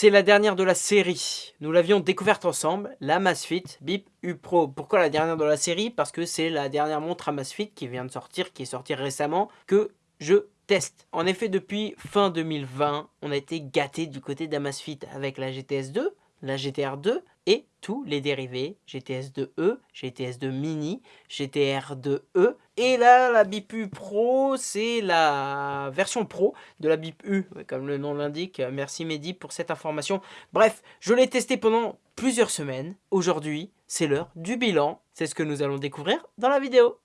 C'est la dernière de la série. Nous l'avions découverte ensemble, la Masfit Bip U Pro. Pourquoi la dernière de la série? Parce que c'est la dernière montre Amazfit qui vient de sortir, qui est sortie récemment, que je teste. En effet, depuis fin 2020, on a été gâté du côté d'Amazfit avec la GTS 2, la GTR 2 et tous les dérivés GTS 2E, GTS 2 Mini, GTR 2E et là la BIPU Pro c'est la version Pro de la BIPU comme le nom l'indique. Merci Mehdi pour cette information. Bref, je l'ai testé pendant plusieurs semaines. Aujourd'hui, c'est l'heure du bilan. C'est ce que nous allons découvrir dans la vidéo.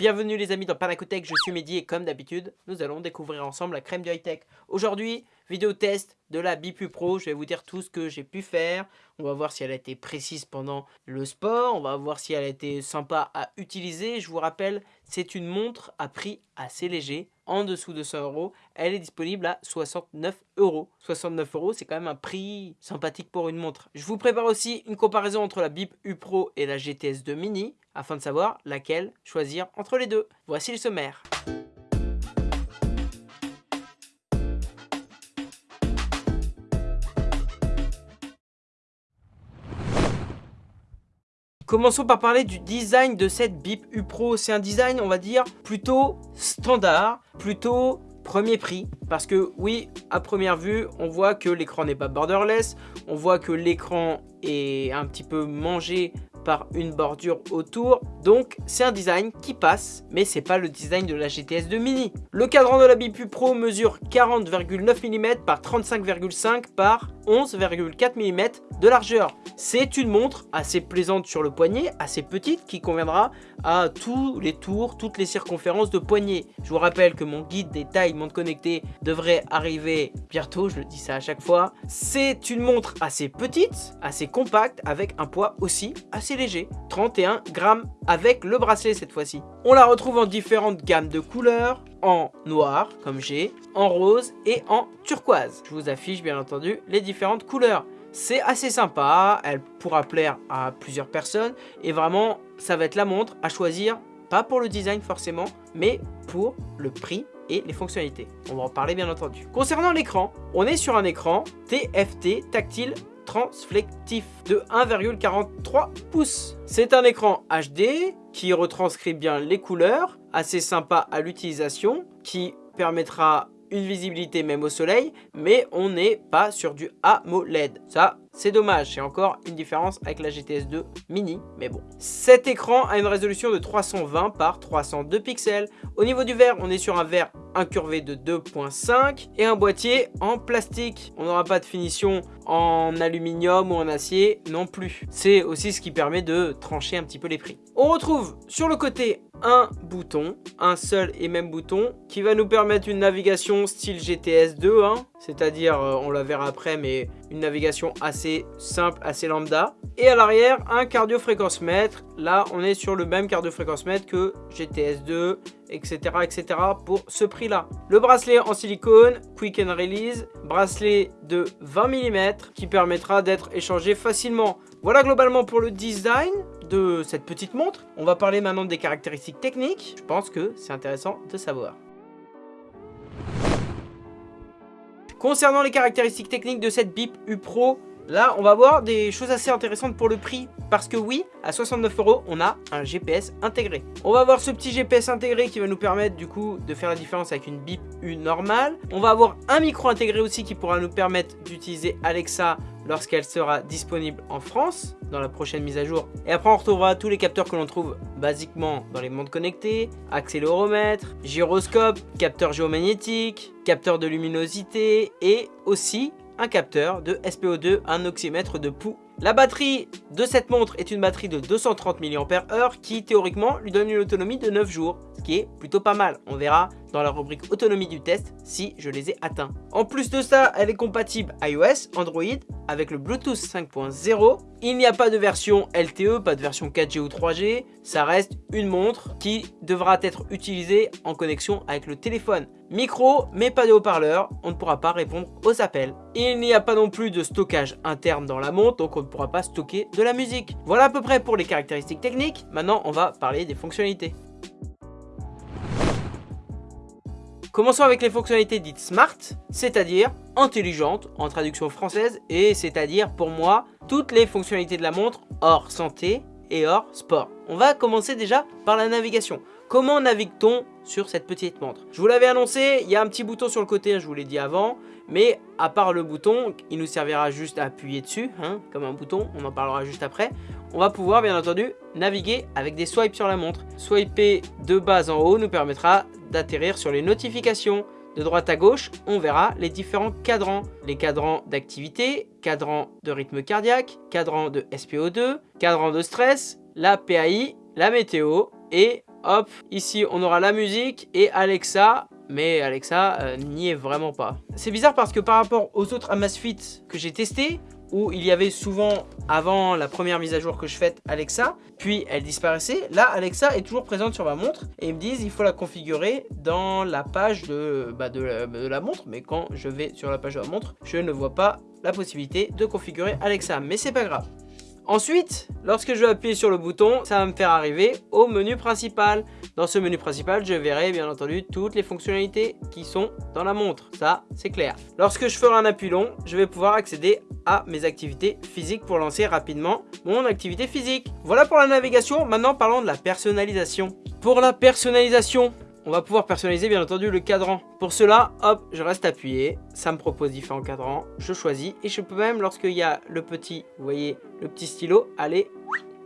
Bienvenue les amis dans Panacotech, je suis Mehdi et comme d'habitude, nous allons découvrir ensemble la crème du high-tech. Aujourd'hui, vidéo test de la Bipu Pro, je vais vous dire tout ce que j'ai pu faire. On va voir si elle a été précise pendant le sport, on va voir si elle a été sympa à utiliser. Je vous rappelle, c'est une montre à prix assez léger, en dessous de 100 euros. Elle est disponible à 69 euros. 69 euros, c'est quand même un prix sympathique pour une montre. Je vous prépare aussi une comparaison entre la BIP U Pro et la GTS 2 Mini afin de savoir laquelle choisir entre les deux. Voici le sommaire. Commençons par parler du design de cette BIP U Pro. C'est un design, on va dire, plutôt standard, plutôt premier prix. Parce que oui, à première vue, on voit que l'écran n'est pas borderless. On voit que l'écran est un petit peu mangé par une bordure autour. Donc c'est un design qui passe, mais c'est pas le design de la GTS 2 Mini. Le cadran de la Bipu Pro mesure 40,9 mm par 35,5 par 11,4 mm de largeur. C'est une montre assez plaisante sur le poignet, assez petite, qui conviendra à tous les tours, toutes les circonférences de poignet. Je vous rappelle que mon guide des tailles montre connectée devrait arriver bientôt, je le dis ça à chaque fois. C'est une montre assez petite, assez compacte, avec un poids aussi assez léger, 31 grammes avec le bracelet cette fois-ci. On la retrouve en différentes gammes de couleurs, en noir comme j'ai, en rose et en turquoise. Je vous affiche bien entendu les différentes couleurs. C'est assez sympa, elle pourra plaire à plusieurs personnes et vraiment ça va être la montre à choisir, pas pour le design forcément, mais pour le prix et les fonctionnalités. On va en parler bien entendu. Concernant l'écran, on est sur un écran TFT tactile transflectif de 1,43 pouces. C'est un écran HD qui retranscrit bien les couleurs, assez sympa à l'utilisation, qui permettra une visibilité même au soleil, mais on n'est pas sur du AMOLED. Ça, c'est dommage, c'est encore une différence avec la GTS 2 mini, mais bon. Cet écran a une résolution de 320 par 302 pixels. Au niveau du verre, on est sur un verre incurvé de 2.5 et un boîtier en plastique. On n'aura pas de finition en aluminium ou en acier non plus. C'est aussi ce qui permet de trancher un petit peu les prix. On retrouve sur le côté un bouton, un seul et même bouton qui va nous permettre une navigation style GTS 2, hein, c'est-à-dire, euh, on la verra après, mais une navigation assez simple, assez lambda. Et à l'arrière, un cardio-fréquence-mètre. Là, on est sur le même cardio-fréquence-mètre que GTS 2, etc., etc. pour ce prix-là. Le bracelet en silicone, quick and release, bracelet de 20 mm qui permettra d'être échangé facilement. Voilà globalement pour le design de cette petite montre. On va parler maintenant des caractéristiques techniques. Je pense que c'est intéressant de savoir. Concernant les caractéristiques techniques de cette BIP U Pro, là on va voir des choses assez intéressantes pour le prix. Parce que oui, à 69 euros, on a un GPS intégré. On va avoir ce petit GPS intégré qui va nous permettre du coup de faire la différence avec une BIP U normale. On va avoir un micro intégré aussi qui pourra nous permettre d'utiliser Alexa lorsqu'elle sera disponible en France dans la prochaine mise à jour. Et après on retrouvera tous les capteurs que l'on trouve basiquement dans les montres connectées, accéléromètre, gyroscope, capteur géomagnétique, capteur de luminosité et aussi un capteur de SPO2, un oxymètre de pouls la batterie de cette montre est une batterie de 230 mAh qui théoriquement lui donne une autonomie de 9 jours, qui est plutôt pas mal. On verra dans la rubrique autonomie du test si je les ai atteints. En plus de ça, elle est compatible iOS, Android avec le Bluetooth 5.0. Il n'y a pas de version LTE, pas de version 4G ou 3G. Ça reste une montre qui devra être utilisée en connexion avec le téléphone. Micro, mais pas de haut-parleur, on ne pourra pas répondre aux appels. Il n'y a pas non plus de stockage interne dans la montre, donc on ne pourra pas stocker de la musique. Voilà à peu près pour les caractéristiques techniques. Maintenant, on va parler des fonctionnalités. Commençons avec les fonctionnalités dites smart, c'est-à-dire intelligentes en traduction française, et c'est-à-dire pour moi toutes les fonctionnalités de la montre hors santé et hors sport. On va commencer déjà par la navigation. Comment navigue-t-on sur cette petite montre? Je vous l'avais annoncé, il y a un petit bouton sur le côté, je vous l'ai dit avant, mais à part le bouton, il nous servira juste à appuyer dessus, hein, comme un bouton, on en parlera juste après. On va pouvoir bien entendu naviguer avec des swipes sur la montre. Swiper de bas en haut nous permettra d'atterrir sur les notifications. De droite à gauche, on verra les différents cadrans. Les cadrans d'activité, cadran de rythme cardiaque, cadran de SPO2, cadran de stress, la PAI, la météo et hop, ici on aura la musique et Alexa mais Alexa euh, n'y est vraiment pas. C'est bizarre parce que par rapport aux autres Amazfit que j'ai testés, où il y avait souvent, avant la première mise à jour que je fais, Alexa, puis elle disparaissait. Là, Alexa est toujours présente sur ma montre et ils me disent il faut la configurer dans la page de, bah, de, la, montre. Mais quand je vais sur la page de la montre, je ne vois pas la possibilité de configurer Alexa. Mais c'est pas grave. Ensuite, lorsque je vais appuyer sur le bouton, ça va me faire arriver au menu principal. Dans ce menu principal, je verrai bien entendu toutes les fonctionnalités qui sont dans la montre. Ça, c'est clair. Lorsque je ferai un appui long, je vais pouvoir accéder à mes activités physiques pour lancer rapidement mon activité physique. Voilà pour la navigation. Maintenant, parlons de la personnalisation. Pour la personnalisation, on va pouvoir personnaliser bien entendu le cadran. Pour cela, hop, je reste appuyé, ça me propose différents cadrans, je choisis et je peux même lorsqu'il y a le petit, vous voyez, le petit stylo, aller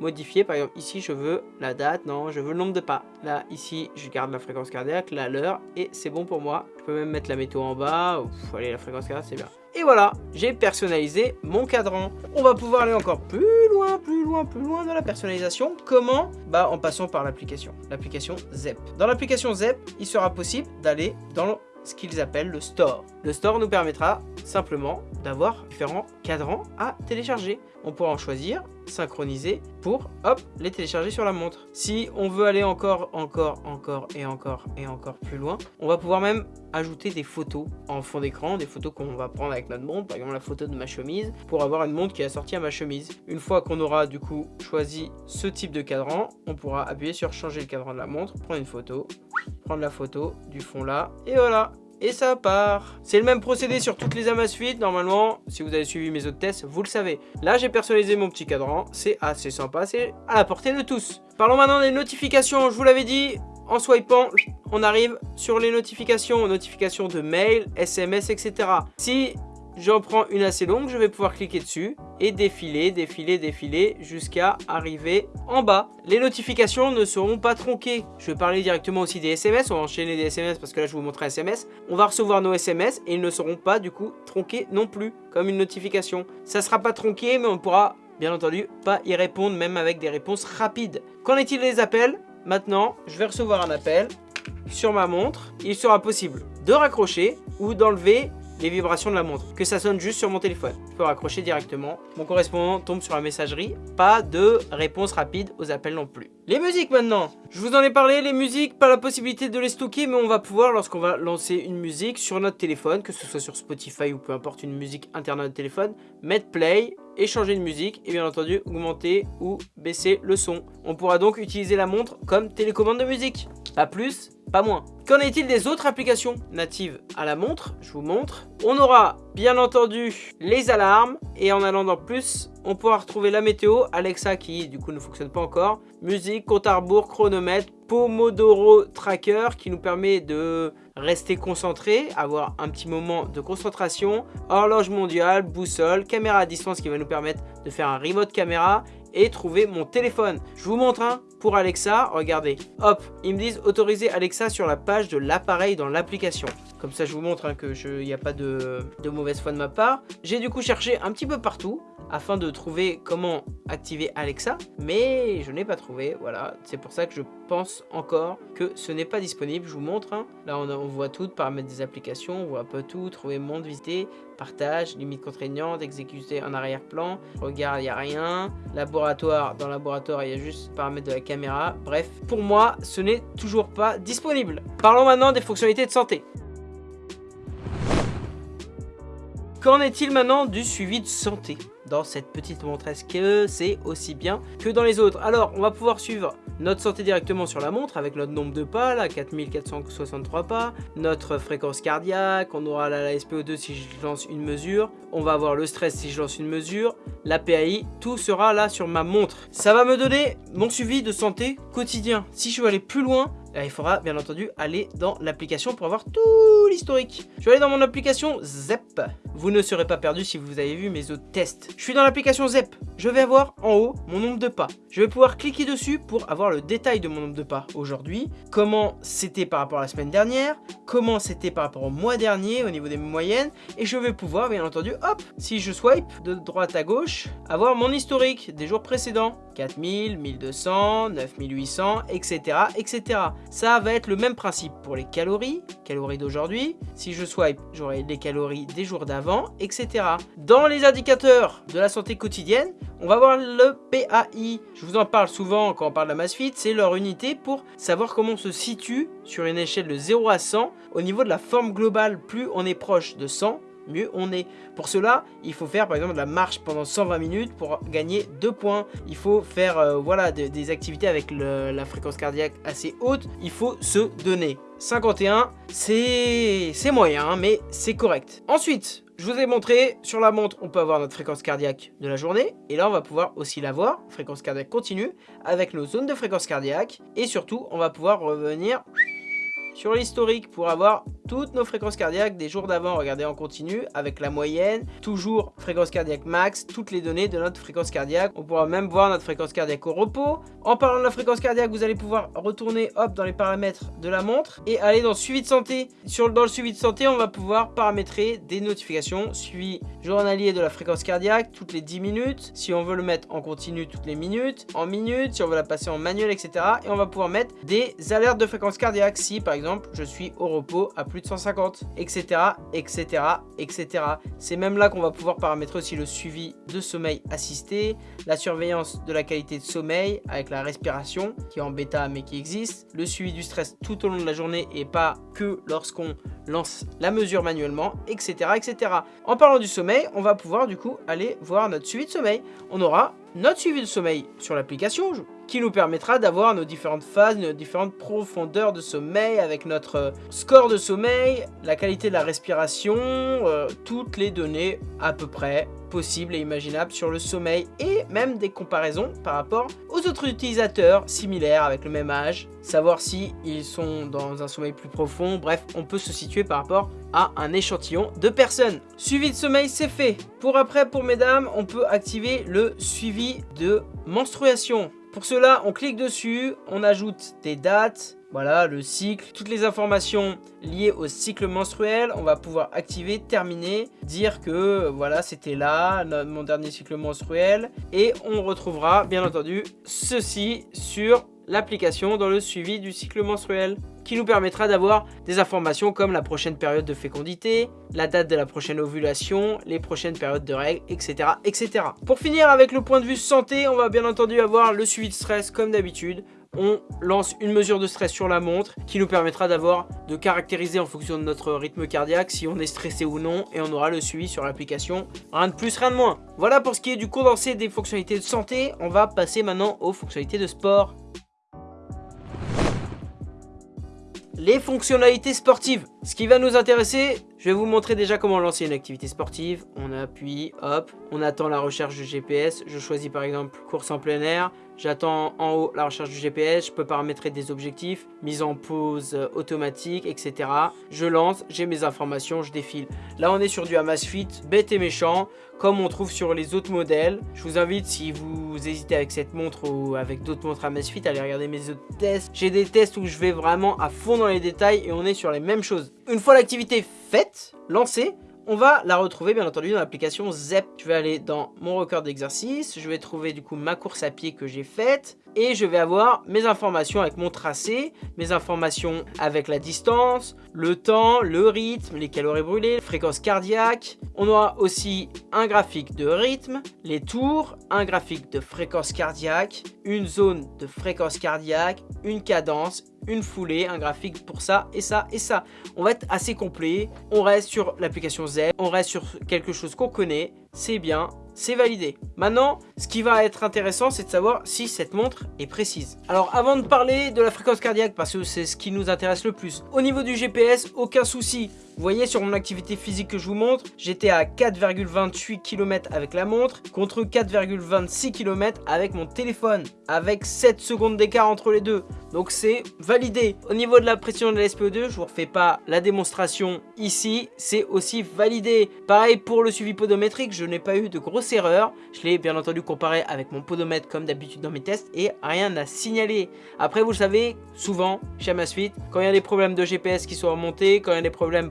modifier. Par exemple, ici, je veux la date, non, je veux le nombre de pas. Là, ici, je garde la fréquence cardiaque, là, l'heure, et c'est bon pour moi. Je peux même mettre la météo en bas. allez, la fréquence cardiaque, c'est bien. Et voilà, j'ai personnalisé mon cadran. On va pouvoir aller encore plus loin, plus loin, plus loin dans la personnalisation. Comment? Bah en passant par l'application, l'application ZEP. Dans l'application ZEP, il sera possible d'aller dans ce qu'ils appellent le store. Le store nous permettra simplement d'avoir différents cadrans à télécharger. On pourra en choisir, synchroniser pour, hop, les télécharger sur la montre. Si on veut aller encore, encore, encore et encore et encore plus loin, on va pouvoir même ajouter des photos en fond d'écran, des photos qu'on va prendre avec notre montre, par exemple la photo de ma chemise, pour avoir une montre qui est assortie à ma chemise. Une fois qu'on aura du coup choisi ce type de cadran, on pourra appuyer sur changer le cadran de la montre, prendre une photo, prendre la photo du fond là, et voilà et ça part. C'est le même procédé sur toutes les Amazfit, normalement, si vous avez suivi mes autres tests, vous le savez. Là, j'ai personnalisé mon petit cadran, c'est assez sympa, c'est à la portée de tous. Parlons maintenant des notifications, je vous l'avais dit, en swipant, on arrive sur les notifications, notifications de mail, SMS, etc. Si J'en prends une assez longue, je vais pouvoir cliquer dessus et défiler, défiler, défiler jusqu'à arriver en bas. Les notifications ne seront pas tronquées. Je vais parler directement aussi des SMS, on va enchaîner des SMS parce que là je vous montre un SMS. On va recevoir nos SMS et ils ne seront pas du coup tronqués non plus comme une notification. Ça sera pas tronqué mais on pourra bien entendu pas y répondre même avec des réponses rapides. Qu'en est-il des appels? Maintenant, je vais recevoir un appel sur ma montre. Il sera possible de raccrocher ou d'enlever les vibrations de la montre, que ça sonne juste sur mon téléphone. Je peux raccrocher directement, mon correspondant tombe sur la messagerie, pas de réponse rapide aux appels non plus. Les musiques maintenant Je vous en ai parlé, les musiques, pas la possibilité de les stocker, mais on va pouvoir, lorsqu'on va lancer une musique sur notre téléphone, que ce soit sur Spotify ou peu importe une musique interne à notre téléphone, mettre play, et changer de musique et bien entendu augmenter ou baisser le son. On pourra donc utiliser la montre comme télécommande de musique. Pas plus, pas moins. Qu'en est-il des autres applications natives à la montre? Je vous montre. On aura bien entendu les alarmes. Et en allant dans plus, on pourra retrouver la météo, Alexa qui du coup ne fonctionne pas encore, musique, compte à rebours, chronomètre, Pomodoro Tracker qui nous permet de rester concentré, avoir un petit moment de concentration, horloge mondiale, boussole, caméra à distance qui va nous permettre de faire un remote caméra et trouver mon téléphone. Je vous montre un pour Alexa, regardez. Hop, ils me disent autoriser Alexa sur la page de l'appareil dans l'application. Comme ça, je vous montre hein, que il n'y a pas de mauvaise foi de ma part. J'ai du coup cherché un petit peu partout afin de trouver comment activer Alexa, mais je n'ai pas trouvé, voilà. C'est pour ça que je pense encore que ce n'est pas disponible. Je vous montre, hein. là on, voit tout, paramètres des applications, on voit un peu tout, trouver monde visité, partage, limite contraignante, exécuter en arrière-plan, regarde, il n'y a rien, laboratoire, dans laboratoire, il y a juste paramètres de la caméra. Bref, pour moi, ce n'est toujours pas disponible. Parlons maintenant des fonctionnalités de santé. Qu'en est-il maintenant du suivi de santé? Dans cette petite montre Est-ce que c'est aussi bien que dans les autres Alors, on va pouvoir suivre notre santé directement sur la montre avec notre nombre de pas, là, 4463 pas, notre fréquence cardiaque, on aura la, SPO2 si je lance une mesure, on va avoir le stress si je lance une mesure, la PAI, tout sera là sur ma montre. Ça va me donner mon suivi de santé quotidien. Si je veux aller plus loin, il faudra bien entendu aller dans l'application pour avoir tout l'historique. Je vais aller dans mon application ZEP. Vous ne serez pas perdu si vous avez vu mes autres tests. Je suis dans l'application ZEP. Je vais avoir en haut mon nombre de pas. Je vais pouvoir cliquer dessus pour avoir le détail de mon nombre de pas aujourd'hui. Comment c'était par rapport à la semaine dernière. Comment c'était par rapport au mois dernier au niveau des moyennes. Et je vais pouvoir bien entendu, hop, si je swipe de droite à gauche, avoir mon historique des jours précédents. 4000, 1200, 9800, etc. etc. Ça va être le même principe pour les calories, calories d'aujourd'hui. Si je swipe, j'aurai les calories des jours d'avant, etc. Dans les indicateurs de la santé quotidienne, on va voir le PAI. Je vous en parle souvent quand on parle de la masse fit, c'est leur unité pour savoir comment on se situe sur une échelle de 0 à 100 au niveau de la forme globale. Plus on est proche de 100, mieux on est. Pour cela, il faut faire par exemple de la marche pendant 120 minutes pour gagner 2 points. Il faut faire euh, voilà, des activités avec la fréquence cardiaque assez haute. Il faut se donner. 51, c'est moyen, mais c'est correct. Ensuite, je vous ai montré, sur la montre, on peut avoir notre fréquence cardiaque de la journée. Et là, on va pouvoir aussi la voir, fréquence cardiaque continue, avec nos zones de fréquence cardiaque. Et surtout, on va pouvoir revenir sur l'historique pour avoir toutes nos fréquences cardiaques des jours d'avant. Regardez en continu avec la moyenne, toujours fréquence cardiaque max, toutes les données de notre fréquence cardiaque. On pourra même voir notre fréquence cardiaque au repos. En parlant de la fréquence cardiaque, vous allez pouvoir retourner hop dans les paramètres de la montre et aller dans suivi de santé. Sur, dans le suivi de santé, on va pouvoir paramétrer des notifications, suivi journalier de la fréquence cardiaque toutes les 10 minutes. Si on veut le mettre en continu toutes les minutes, en minutes, si on veut la passer en manuel, etc. Et on va pouvoir mettre des alertes de fréquence cardiaque si par exemple je suis au repos à plus de 150, etc., etc., etc. C'est même là qu'on va pouvoir paramétrer aussi le suivi de sommeil assisté, la surveillance de la qualité de sommeil avec la respiration, qui est en bêta mais qui existe, le suivi du stress tout au long de la journée et pas que lorsqu'on lance la mesure manuellement, etc., etc. En parlant du sommeil, on va pouvoir du coup aller voir notre suivi de sommeil. On aura notre suivi de sommeil sur l'application qui nous permettra d'avoir nos différentes phases, nos différentes profondeurs de sommeil avec notre euh, score de sommeil, la qualité de la respiration, euh, toutes les données à peu près possibles et imaginables sur le sommeil et même des comparaisons par rapport aux autres utilisateurs similaires avec le même âge, savoir si ils sont dans un sommeil plus profond, bref, on peut se situer par rapport à un échantillon de personnes. Suivi de sommeil, c'est fait. Pour après, pour mesdames, on peut activer le suivi de menstruation. Pour cela, on clique dessus, on ajoute des dates, voilà, le cycle, toutes les informations liées au cycle menstruel, on va pouvoir activer, terminer, dire que voilà, c'était là, mon dernier cycle menstruel, et on retrouvera bien entendu ceci sur l'application dans le suivi du cycle menstruel qui nous permettra d'avoir des informations comme la prochaine période de fécondité, la date de la prochaine ovulation, les prochaines périodes de règles, etc. etc. Pour finir avec le point de vue santé, on va bien entendu avoir le suivi de stress comme d'habitude. On lance une mesure de stress sur la montre qui nous permettra d'avoir de caractériser en fonction de notre rythme cardiaque si on est stressé ou non et on aura le suivi sur l'application. Rien de plus, rien de moins. Voilà pour ce qui est du condensé des fonctionnalités de santé. On va passer maintenant aux fonctionnalités de sport. Les fonctionnalités sportives. Ce qui va nous intéresser, je vais vous montrer déjà comment lancer une activité sportive. On appuie, hop, on attend la recherche du GPS. Je choisis par exemple course en plein air. J'attends en haut la recherche du GPS, je peux paramétrer des objectifs, mise en pause euh, automatique, etc. Je lance, j'ai mes informations, je défile. Là, on est sur du Amazfit, bête et méchant, comme on trouve sur les autres modèles. Je vous invite, si vous hésitez avec cette montre ou avec d'autres montres Amazfit, à aller regarder mes autres tests. J'ai des tests où je vais vraiment à fond dans les détails et on est sur les mêmes choses. Une fois l'activité faite, lancée, on va la retrouver bien entendu dans l'application ZEP. Je vais aller dans mon record d'exercice, je vais trouver du coup ma course à pied que j'ai faite et je vais avoir mes informations avec mon tracé, mes informations avec la distance, le temps, le rythme, les calories brûlées, fréquence cardiaque. On aura aussi un graphique de rythme, les tours, un graphique de fréquence cardiaque, une zone de fréquence cardiaque, une cadence, une foulée, un graphique pour ça et ça et ça. On va être assez complet, on reste sur l'application Z, on reste sur quelque chose qu'on connaît, c'est bien, c'est validé. Maintenant, ce qui va être intéressant, c'est de savoir si cette montre est précise. Alors, avant de parler de la fréquence cardiaque, parce que c'est ce qui nous intéresse le plus, au niveau du GPS, aucun souci. Vous voyez sur mon activité physique que je vous montre, j'étais à 4,28 km avec la montre contre 4,26 km avec mon téléphone, avec 7 secondes d'écart entre les deux. Donc c'est validé. Au niveau de la pression de la SPO2, je vous refais pas la démonstration ici, c'est aussi validé. Pareil pour le suivi podométrique, je n'ai pas eu de grosse erreur. Je l'ai bien entendu comparé avec mon podomètre comme d'habitude dans mes tests et rien à signaler. Après vous le savez, souvent chez Amazfit, quand il y a des problèmes de GPS qui sont remontés, quand il y a des problèmes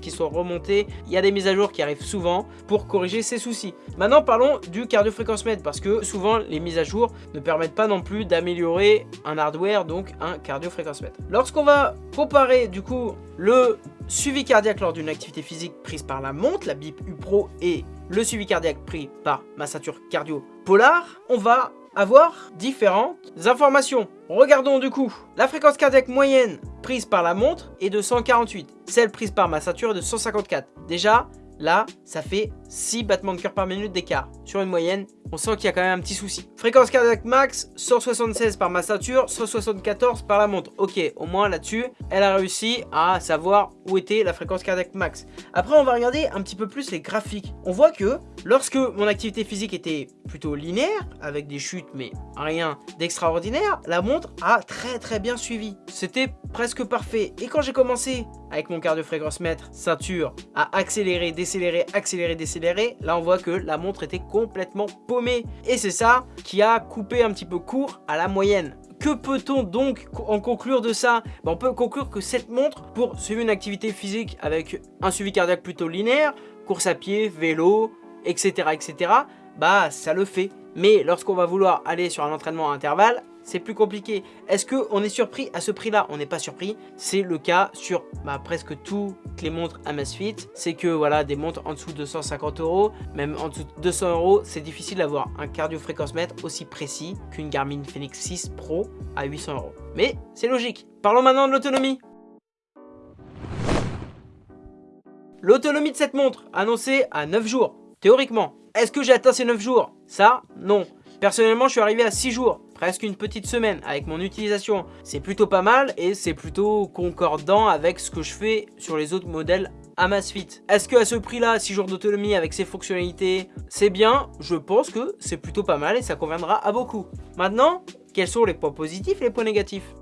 qui sont remontés, il y a des mises à jour qui arrivent souvent pour corriger ces soucis. Maintenant parlons du cardio mètre parce que souvent les mises à jour ne permettent pas non plus d'améliorer un hardware donc un cardio mètre. Lorsqu'on va comparer du coup le suivi cardiaque lors d'une activité physique prise par la montre, la BIP U Pro et le suivi cardiaque pris par ma ceinture cardio polar, on va avoir différentes informations. Regardons du coup, la fréquence cardiaque moyenne prise par la montre est de 148, celle prise par ma ceinture est de 154. Déjà, Là, ça fait 6 battements de cœur par minute d'écart. Sur une moyenne, on sent qu'il y a quand même un petit souci. Fréquence cardiaque max, 176 par ma ceinture, 174 par la montre. Ok, au moins là-dessus, elle a réussi à savoir où était la fréquence cardiaque max. Après, on va regarder un petit peu plus les graphiques. On voit que lorsque mon activité physique était plutôt linéaire, avec des chutes mais rien d'extraordinaire, la montre a très très bien suivi. C'était presque parfait. Et quand j'ai commencé avec mon cardio fréquence mètre ceinture à accélérer, décélérer, accélérer, décélérer, là on voit que la montre était complètement paumée. Et c'est ça qui a coupé un petit peu court à la moyenne. Que peut-on donc en conclure de ça? Ben, On peut conclure que cette montre, pour suivre une activité physique avec un suivi cardiaque plutôt linéaire, course à pied, vélo, etc. etc. bah ça le fait. Mais lorsqu'on va vouloir aller sur un entraînement à intervalle, c'est plus compliqué. Est-ce qu'on est surpris à ce prix-là? On n'est pas surpris. C'est le cas sur bah, presque toutes les montres Amazfit. C'est que voilà, des montres en dessous de 150 euros, même en dessous de 200 euros, c'est difficile d'avoir un cardio fréquence mètre aussi précis qu'une Garmin Fenix 6 Pro à 800 euros. Mais c'est logique. Parlons maintenant de l'autonomie. L'autonomie de cette montre, annoncée à 9 jours, théoriquement. Est-ce que j'ai atteint ces 9 jours? Ça, non. Personnellement, je suis arrivé à 6 jours, presque une petite semaine avec mon utilisation. C'est plutôt pas mal et c'est plutôt concordant avec ce que je fais sur les autres modèles Amazfit. Est-ce que à ce prix-là, 6 jours d'autonomie avec ces fonctionnalités, c'est bien? Je pense que c'est plutôt pas mal et ça conviendra à beaucoup. Maintenant, quels sont les points positifs et les points négatifs?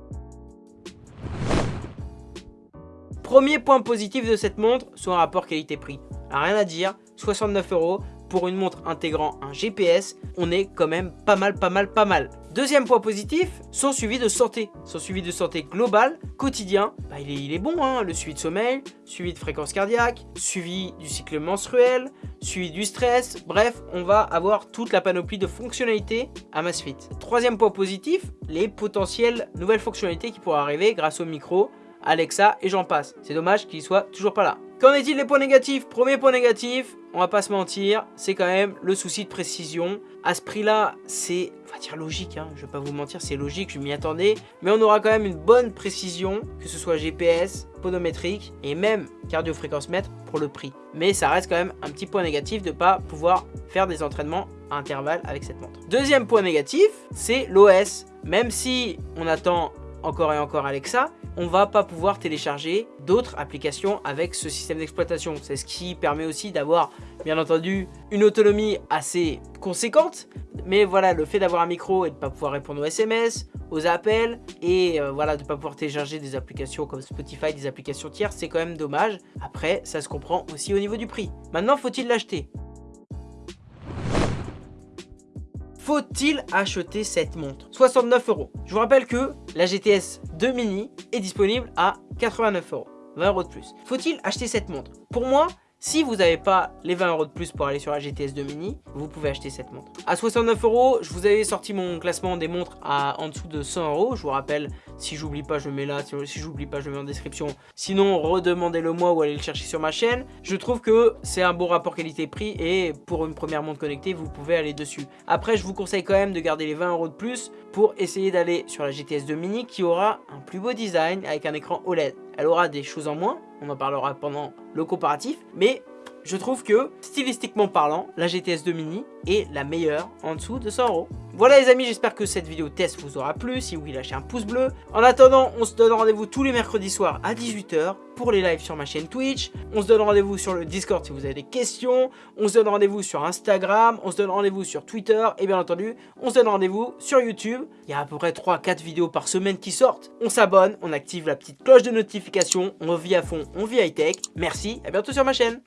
Premier point positif de cette montre, son rapport qualité-prix. Rien à dire, 69 euros, pour une montre intégrant un GPS, on est quand même pas mal, pas mal, pas mal. Deuxième point positif, son suivi de santé. Son suivi de santé global, quotidien, bah, il, est, bon, hein. le suivi de sommeil, suivi de fréquence cardiaque, suivi du cycle menstruel, suivi du stress, bref, on va avoir toute la panoplie de fonctionnalités à Masfit. Troisième point positif, les potentielles nouvelles fonctionnalités qui pourraient arriver grâce au micro, Alexa et j'en passe. C'est dommage qu'il soit toujours pas là. Qu'en est-il des points négatifs? Premier point négatif, on va pas se mentir, c'est quand même le souci de précision. À ce prix-là, c'est, on va dire logique, hein, je vais pas vous mentir, c'est logique, je m'y attendais. Mais on aura quand même une bonne précision, que ce soit GPS, podométrique et même cardio-fréquence mètre pour le prix. Mais ça reste quand même un petit point négatif de pas pouvoir faire des entraînements à intervalles avec cette montre. Deuxième point négatif, c'est l'OS. Même si on attend encore et encore Alexa, on va pas pouvoir télécharger d'autres applications avec ce système d'exploitation. C'est ce qui permet aussi d'avoir, bien entendu, une autonomie assez conséquente. Mais voilà, le fait d'avoir un micro et de pas pouvoir répondre aux SMS, aux appels, et euh, voilà, de pas pouvoir télécharger des applications comme Spotify, des applications tiers, c'est quand même dommage. Après, ça se comprend aussi au niveau du prix. Maintenant, faut-il l'acheter? Faut-il acheter cette montre? 69 euros. Je vous rappelle que la GTS 2 mini est disponible à 89 euros. 20 euros de plus. Faut-il acheter cette montre? Pour moi, Si vous n'avez pas les 20 euros de plus pour aller sur la GTS 2 Mini, vous pouvez acheter cette montre. À 69 euros, je vous avais sorti mon classement des montres à en dessous de 100 euros. Je vous rappelle, si j'oublie pas, je mets là. Si j'oublie pas, je mets en description. Sinon, redemandez-le moi ou allez le chercher sur ma chaîne. Je trouve que c'est un bon rapport qualité-prix et pour une première montre connectée, vous pouvez aller dessus. Après, je vous conseille quand même de garder les 20 euros de plus pour essayer d'aller sur la GTS 2 Mini qui aura un plus beau design avec un écran OLED. Elle aura des choses en moins, on en parlera pendant le comparatif, mais je trouve que, stylistiquement parlant, la GTS 2 Mini est la meilleure en dessous de 100 euros. Voilà les amis, j'espère que cette vidéo test vous aura plu. Si oui, lâchez un pouce bleu. En attendant, on se donne rendez-vous tous les mercredis soirs à 18h pour les lives sur ma chaîne Twitch. On se donne rendez-vous sur le Discord si vous avez des questions. On se donne rendez-vous sur Instagram. On se donne rendez-vous sur Twitter. Et bien entendu, on se donne rendez-vous sur YouTube. Il y a à peu près 3-4 vidéos par semaine qui sortent. On s'abonne, on active la petite cloche de notification. On vit à fond, on vit high-tech. Merci, à bientôt sur ma chaîne.